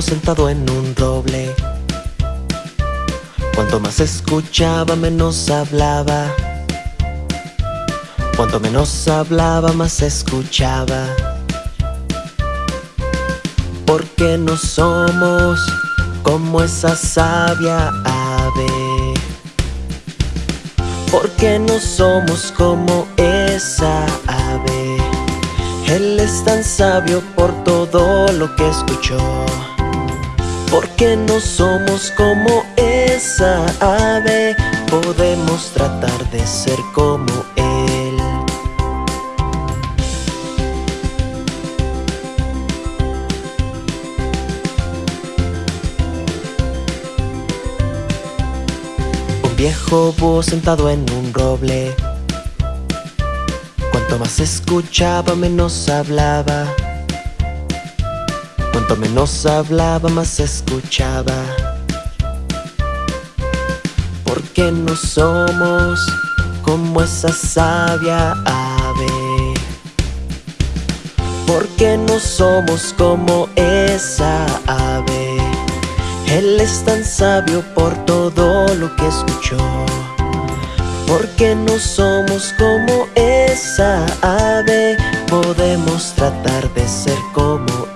sentado en un roble. Cuanto más escuchaba, menos hablaba. Cuanto menos hablaba, más escuchaba. Porque no somos como esa sabia ave. Porque no somos como esa. Él es tan sabio por todo lo que escuchó. Porque no somos como esa ave. Podemos tratar de ser como Él. Un viejo búho sentado en un roble Cuanto más escuchaba, menos hablaba. Cuanto menos hablaba, más escuchaba. Porque no somos como esa sabia ave. Porque no somos como esa ave. Él es tan sabio por todo lo que escuchó. Porque no somos como esa ave. Podemos tratar de ser como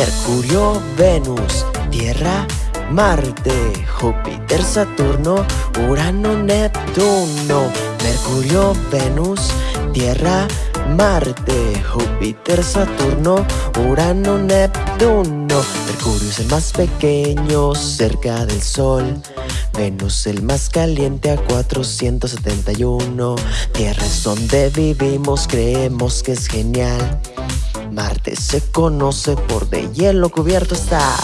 Mercurio, Venus, Tierra, Marte, Júpiter, Saturno, Urano, Neptuno. Mercurio, Venus, Tierra, Marte, Júpiter, Saturno, Urano, Neptuno. Mercurio es el más pequeño cerca del Sol. Venus el más caliente a 471 Tierra es donde vivimos, creemos que es genial Marte se conoce por de hielo cubierto estar.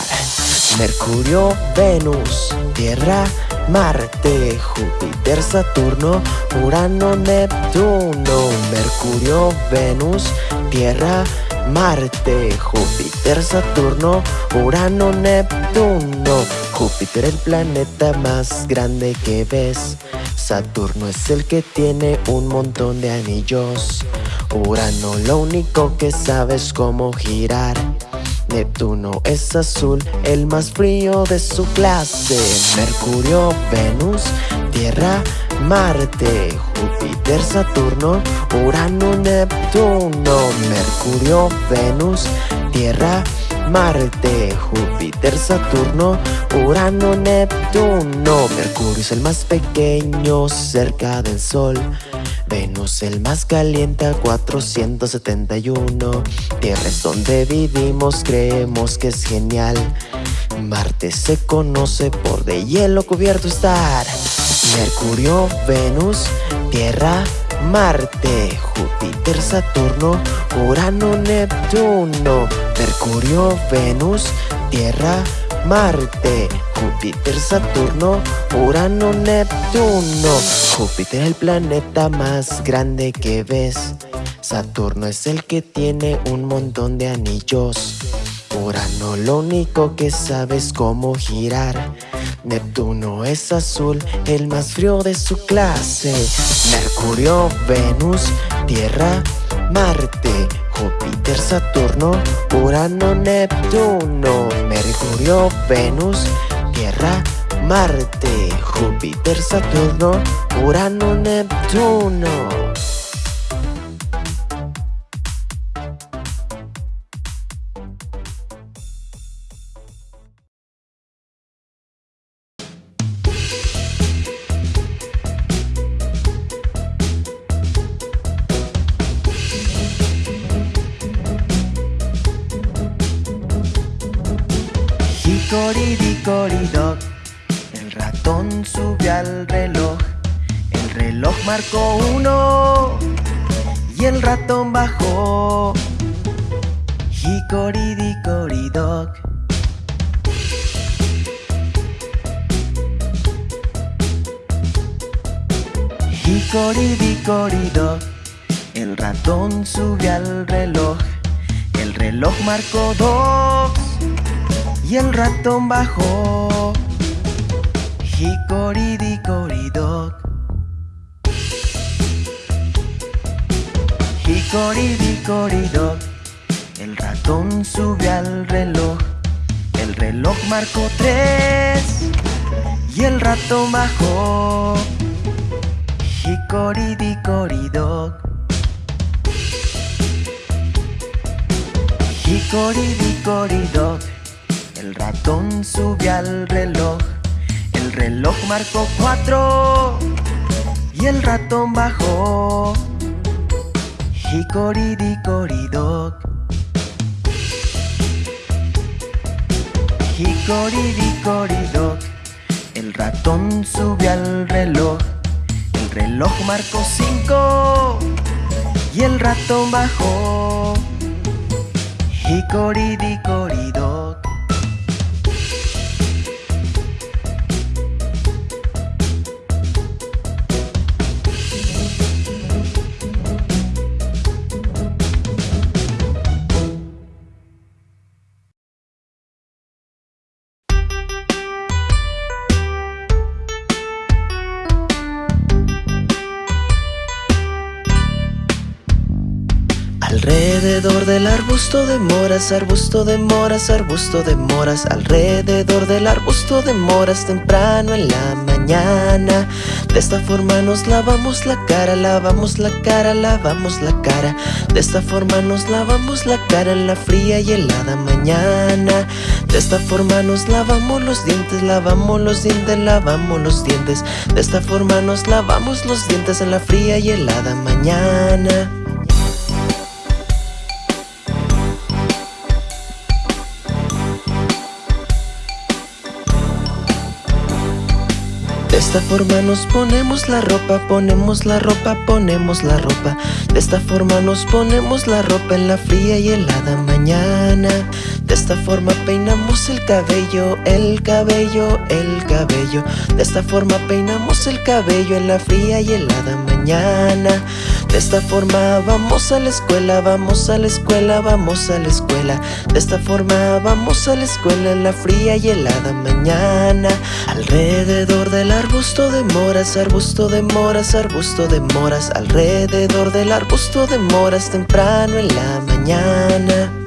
Mercurio, Venus, Tierra, Marte, Júpiter, Saturno, Urano, Neptuno. Mercurio, Venus, Tierra, Marte, Júpiter, Saturno, Urano, Neptuno. Júpiter el planeta más grande que ves. Saturno es el que tiene un montón de anillos Urano lo único que sabe es cómo girar. Neptuno es azul, el más frío de su clase. Mercurio, Venus, Tierra, Marte, Júpiter, Saturno, Urano, Neptuno. Mercurio, Venus, Tierra, Marte, Júpiter, Saturno, Urano, Neptuno. Mercurio es el más pequeño cerca del Sol Venus el más caliente a 471 Tierra es donde vivimos, creemos que es genial. Marte se conoce por de hielo cubierto estar. Mercurio, Venus, Tierra, Marte, Júpiter, Saturno, Urano, Neptuno. Mercurio, Venus, Tierra, Marte, Júpiter, Saturno, Urano, Neptuno. Júpiter el planeta más grande que ves. Saturno es el que tiene un montón de anillos. Urano lo único que sabe es cómo girar. Neptuno es azul, el más frío de su clase. Mercurio, Venus, Tierra, Marte, Júpiter, Saturno, Urano, Neptuno. Mercurio, Venus, Tierra, Marte, Júpiter, Saturno, Urano, Neptuno Hicoridicoridoc, el ratón subió al reloj. El reloj marcó uno y el ratón bajó. Hicoridicoridoc. Hicoridicoridoc, el ratón sube al reloj. El reloj marcó dos y el ratón bajó. Hicoridicoridoc. Hicoridicoridoc, el ratón sube al reloj. El reloj marcó tres y el ratón bajó. Hicoridicoridoc. Hicoridicoridoc, el ratón sube al reloj. El reloj marcó cuatro y el ratón bajó. Hicoridicoridoc. Hicoridicoridoc, el ratón sube al reloj. El reloj marcó cinco y el ratón bajó. Hicoridicoridoc. Alrededor del arbusto de moras, arbusto de moras, arbusto de moras. Alrededor del arbusto de moras temprano en la mañana. De esta forma nos lavamos la cara, lavamos la cara, lavamos la cara. De esta forma nos lavamos la cara en la fría y helada mañana. De esta forma nos lavamos los dientes, lavamos los dientes, lavamos los dientes. De esta forma nos lavamos los dientes en la fría y helada mañana De esta forma nos ponemos la ropa, ponemos la ropa, ponemos la ropa. De esta forma nos ponemos la ropa en la fría y helada mañana. De esta forma peinamos el cabello, el cabello, el cabello. De esta forma peinamos el cabello en la fría y helada mañana De esta forma vamos a la escuela, vamos a la escuela, vamos a la escuela. De esta forma vamos a la escuela en la fría y helada mañana. Alrededor del arbusto de moras, arbusto de moras, arbusto de moras. Alrededor del arbusto de moras temprano en la mañana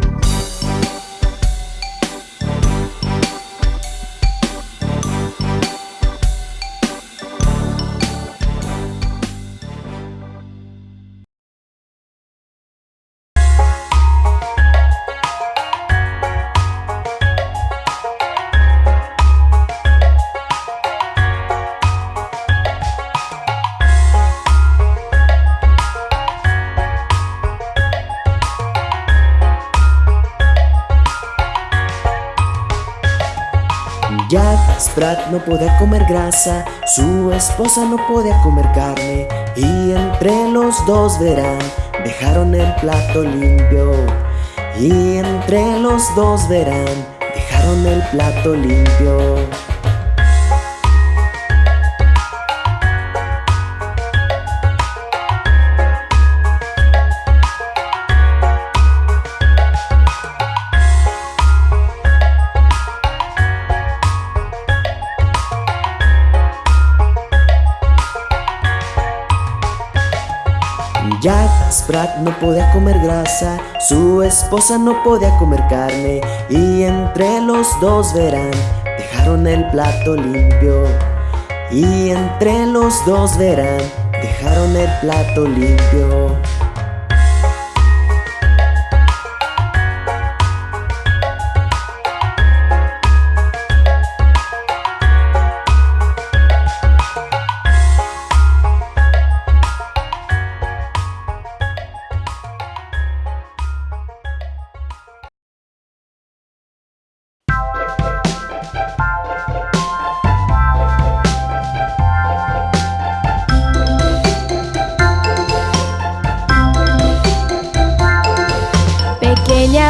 Jack Sprat no podía comer grasa, su esposa no podía comer carne Y entre los dos verán, dejaron el plato limpio. Y entre los dos verán, dejaron el plato limpio Jack Sprat no podía comer grasa, su esposa no podía comer carne Y entre los dos verán, dejaron el plato limpio. Y entre los dos verán, dejaron el plato limpio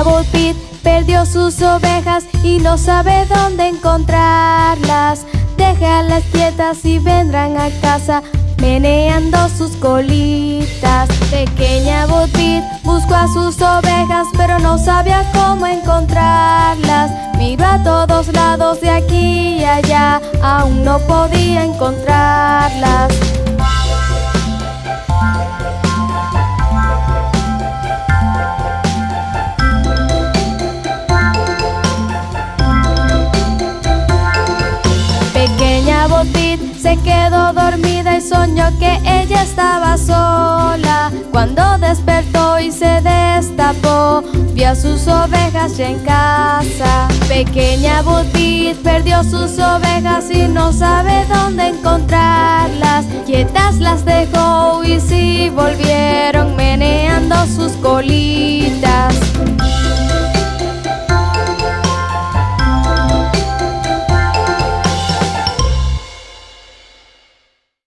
Bo Peep perdió sus ovejas y no sabe dónde encontrarlas. Déjalas quietas y vendrán a casa meneando sus colitas. Pequeña Botbit buscó a sus ovejas, pero no sabía cómo encontrarlas. Miró a todos lados de aquí y allá, aún no podía encontrarlas. Se quedó dormida y soñó que ella estaba sola. Cuando despertó y se destapó, vio a sus ovejas ya en casa. Pequeña Butit perdió sus ovejas y no sabe dónde encontrarlas. Quietas las dejó y si volvieron meneando sus colitas.